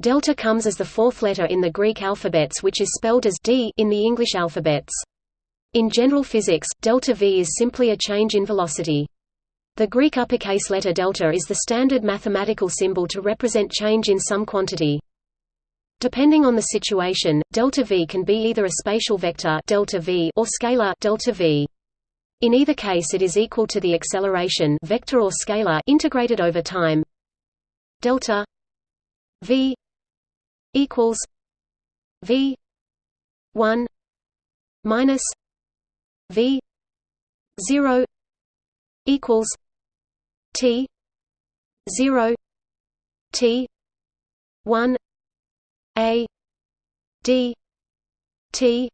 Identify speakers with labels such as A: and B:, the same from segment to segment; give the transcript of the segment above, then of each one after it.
A: Delta comes as the fourth letter in the Greek alphabets which is spelled as d in the English alphabets. In general physics, delta v is simply a change in velocity. The Greek uppercase letter delta is the standard mathematical symbol to represent change in some quantity. Depending on the situation, delta v can be either a spatial vector delta v or scalar delta v. In either case it is equal to the acceleration vector or scalar integrated over time. Delta v equals v 1 minus v 0 equals t 0 t 1 a d t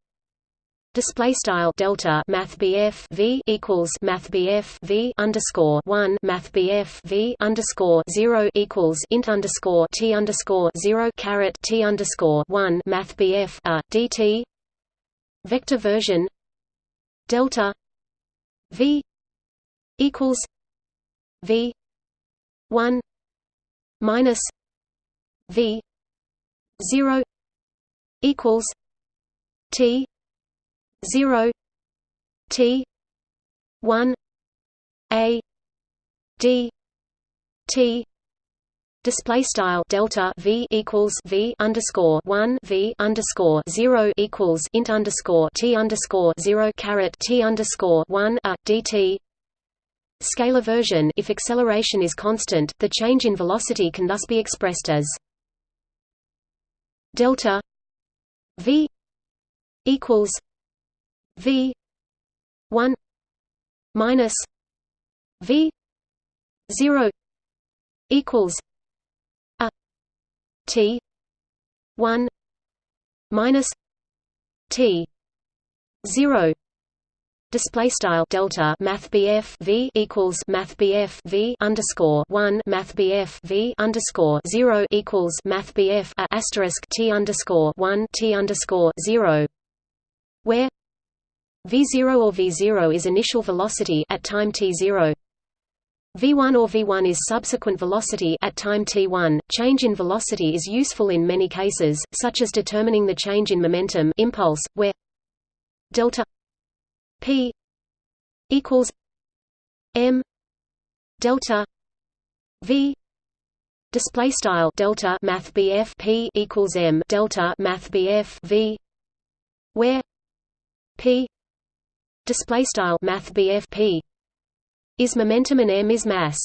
A: Display style delta Math BF V equals Math BF V underscore one Math BF V underscore zero equals int underscore T underscore zero caret T underscore one Math BF a DT Vector version delta V equals V one minus V zero equals T 0 t 1 a d t Display style delta v equals v underscore one v underscore zero equals int underscore t underscore zero caret t underscore one a dt. Scalar version If acceleration is constant, the change in velocity can thus be expressed as delta v equals V one minus V zero equals a T one minus T zero display style delta math BF V equals math BF V underscore one math BF V underscore zero equals math BF a asterisk T underscore one T underscore zero where v0 or v0 is initial velocity at time t0. v1 or v1 is subsequent velocity at time t1. Change in velocity is useful in many cases, such as determining the change in momentum impulse, where delta p equals m delta v display style delta math p equals m delta math v where p display style math bfp is momentum and m is mass